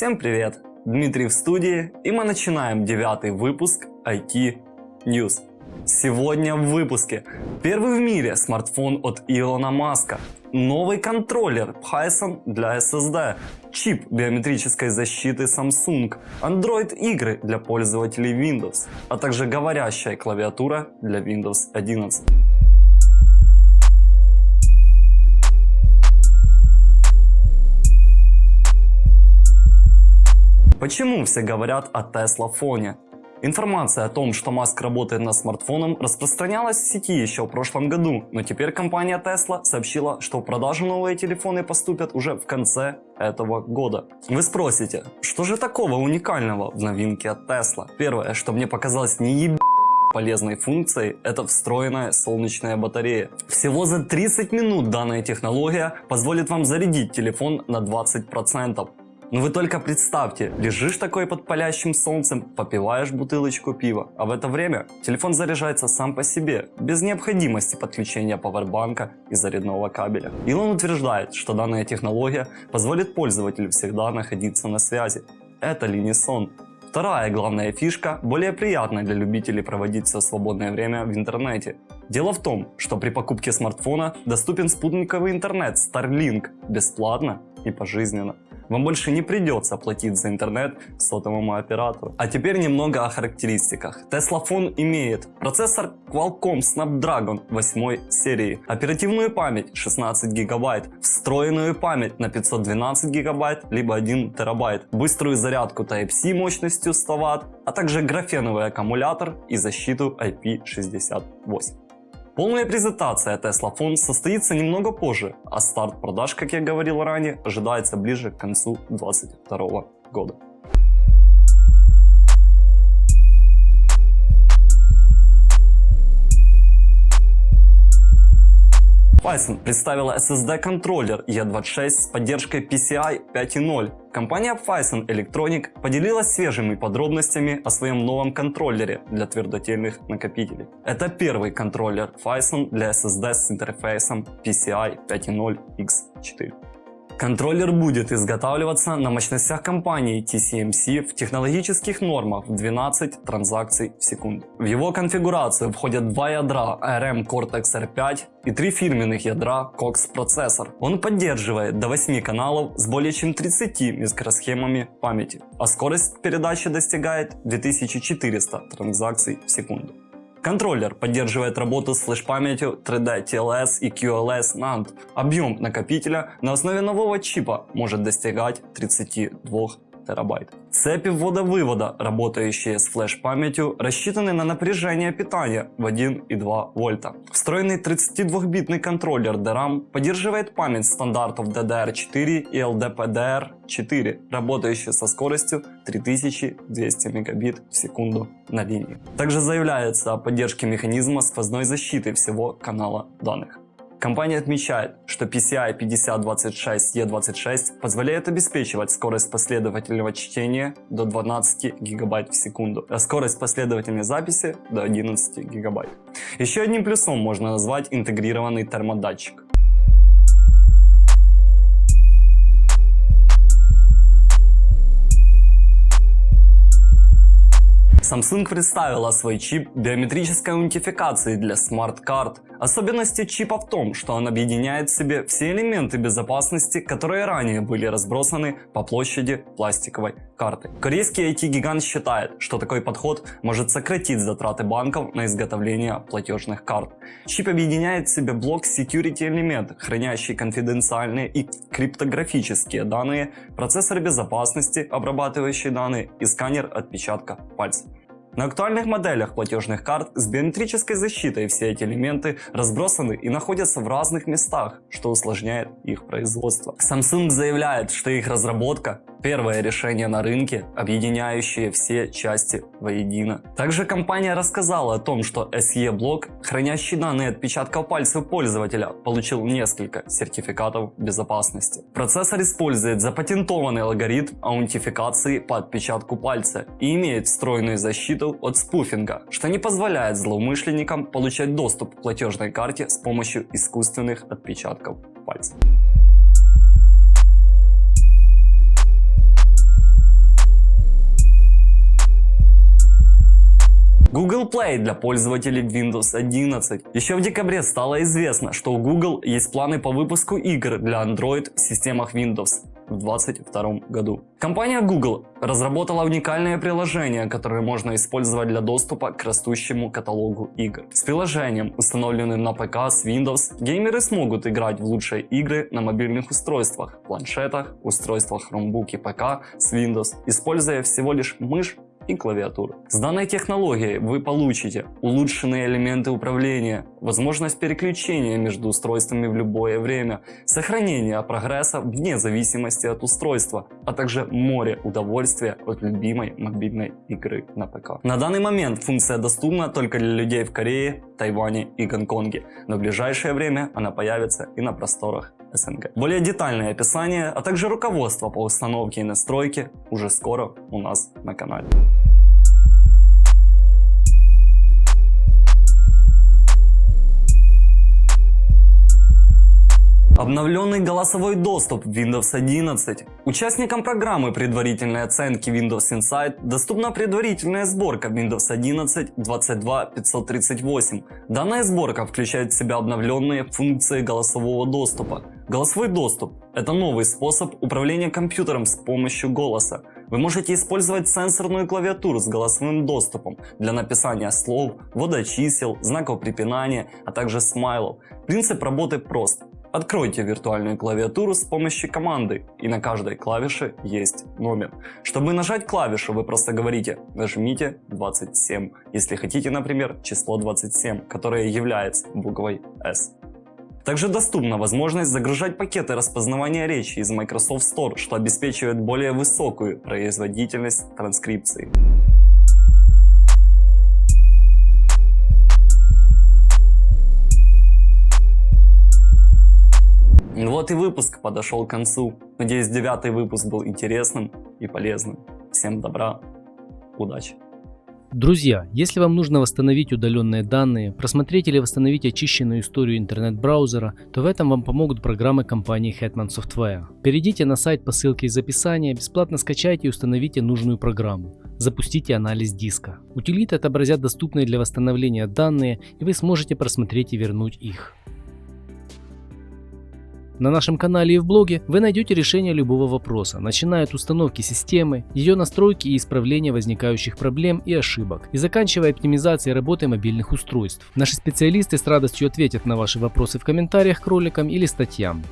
Всем привет! Дмитрий в студии и мы начинаем девятый выпуск IT News. Сегодня в выпуске первый в мире смартфон от Илона Маска, новый контроллер Python для SSD, чип биометрической защиты Samsung, Android игры для пользователей Windows, а также говорящая клавиатура для Windows 11. Почему все говорят о Tesla фоне? Информация о том, что Маск работает над смартфоном, распространялась в сети еще в прошлом году, но теперь компания Tesla сообщила, что в продажу новые телефоны поступят уже в конце этого года. Вы спросите, что же такого уникального в новинке от Tesla? Первое, что мне показалось не еб полезной функцией – это встроенная солнечная батарея. Всего за 30 минут данная технология позволит вам зарядить телефон на 20%. Ну вы только представьте, лежишь такой под палящим солнцем, попиваешь бутылочку пива, а в это время телефон заряжается сам по себе, без необходимости подключения пауэрбанка и зарядного кабеля. Илон утверждает, что данная технология позволит пользователю всегда находиться на связи. Это ли не сон? Вторая главная фишка более приятная для любителей проводить все свободное время в интернете. Дело в том, что при покупке смартфона доступен спутниковый интернет Starlink бесплатно и пожизненно вам больше не придется платить за интернет сотовому оператору. А теперь немного о характеристиках. Tesla Phone имеет процессор Qualcomm Snapdragon 8 серии, оперативную память 16 гигабайт, встроенную память на 512 гигабайт либо 1 терабайт, быструю зарядку Type-C мощностью 100 Вт, а также графеновый аккумулятор и защиту IP68. Полная презентация Tesla Phone состоится немного позже, а старт продаж, как я говорил ранее, ожидается ближе к концу 2022 года. Python представила SSD-контроллер E26 с поддержкой PCI 5.0. Компания Phison Electronic поделилась свежими подробностями о своем новом контроллере для твердотельных накопителей. Это первый контроллер Phison для SSD с интерфейсом PCI 5.0 X4. Контроллер будет изготавливаться на мощностях компании TCMC в технологических нормах в 12 транзакций в секунду. В его конфигурацию входят два ядра ARM Cortex-R5 и три фирменных ядра Cox процессор. Он поддерживает до 8 каналов с более чем 30 микросхемами памяти, а скорость передачи достигает 2400 транзакций в секунду. Контроллер поддерживает работу с флеш-памятью 3D TLS и QLS NAND. Объем накопителя на основе нового чипа может достигать 32 терабайт. Цепи ввода-вывода, работающие с флеш-памятью, рассчитаны на напряжение питания в 1,2 вольта. Встроенный 32-битный контроллер DRAM поддерживает память стандартов DDR4 и LDPDR4, работающие со скоростью 3200 мегабит в секунду на линии. Также заявляется о поддержке механизма сквозной защиты всего канала данных. Компания отмечает, что PCI 5026E26 позволяет обеспечивать скорость последовательного чтения до 12 ГБ в секунду, а скорость последовательной записи до 11 ГБ. Еще одним плюсом можно назвать интегрированный термодатчик. Samsung представила свой чип биометрической аутентификации для смарт-карт. Особенности чипа в том, что он объединяет в себе все элементы безопасности, которые ранее были разбросаны по площади пластиковой карты. Корейский IT-гигант считает, что такой подход может сократить затраты банков на изготовление платежных карт. Чип объединяет в себе блок security элемент, хранящий конфиденциальные и криптографические данные, процессор безопасности, обрабатывающий данные и сканер отпечатка пальца. На актуальных моделях платежных карт с биометрической защитой все эти элементы разбросаны и находятся в разных местах, что усложняет их производство. Samsung заявляет, что их разработка Первое решение на рынке, объединяющее все части воедино. Также компания рассказала о том, что SE-блок, хранящий данные отпечатков пальцев пользователя, получил несколько сертификатов безопасности. Процессор использует запатентованный алгоритм аутентификации по отпечатку пальца и имеет встроенную защиту от спуфинга, что не позволяет злоумышленникам получать доступ к платежной карте с помощью искусственных отпечатков пальцев. Google Play для пользователей Windows 11. Еще в декабре стало известно, что у Google есть планы по выпуску игр для Android в системах Windows в 2022 году. Компания Google разработала уникальное приложение, которое можно использовать для доступа к растущему каталогу игр. С приложением, установленным на ПК с Windows, геймеры смогут играть в лучшие игры на мобильных устройствах, планшетах, устройствах Chromebook и ПК с Windows, используя всего лишь мышь и клавиатуру. С данной технологией вы получите улучшенные элементы управления, возможность переключения между устройствами в любое время, сохранение прогресса вне зависимости от устройства, а также море удовольствия от любимой мобильной игры на ПК. На данный момент функция доступна только для людей в Корее, Тайване и Гонконге, но в ближайшее время она появится и на просторах СНГ. Более детальное описание, а также руководство по установке и настройке уже скоро у нас на канале. Обновленный голосовой доступ в Windows 11. Участникам программы предварительной оценки Windows Insight доступна предварительная сборка Windows 11 22538. Данная сборка включает в себя обновленные функции голосового доступа. Голосовой доступ – это новый способ управления компьютером с помощью голоса. Вы можете использовать сенсорную клавиатуру с голосовым доступом для написания слов, ввода чисел, знаков препинания, а также смайлов. Принцип работы прост. Откройте виртуальную клавиатуру с помощью команды, и на каждой клавише есть номер. Чтобы нажать клавишу, вы просто говорите «нажмите 27», если хотите, например, число 27, которое является буквой S. Также доступна возможность загружать пакеты распознавания речи из Microsoft Store, что обеспечивает более высокую производительность транскрипции. Вот и выпуск подошел к концу. Надеюсь, девятый выпуск был интересным и полезным. Всем добра, удачи! Друзья, если вам нужно восстановить удаленные данные, просмотреть или восстановить очищенную историю интернет-браузера, то в этом вам помогут программы компании Hetman Software. Перейдите на сайт по ссылке из описания, бесплатно скачайте и установите нужную программу. Запустите анализ диска. Утилиты отобразят доступные для восстановления данные, и вы сможете просмотреть и вернуть их. На нашем канале и в блоге вы найдете решение любого вопроса, начиная от установки системы, ее настройки и исправления возникающих проблем и ошибок, и заканчивая оптимизацией работы мобильных устройств. Наши специалисты с радостью ответят на ваши вопросы в комментариях к роликам или статьям.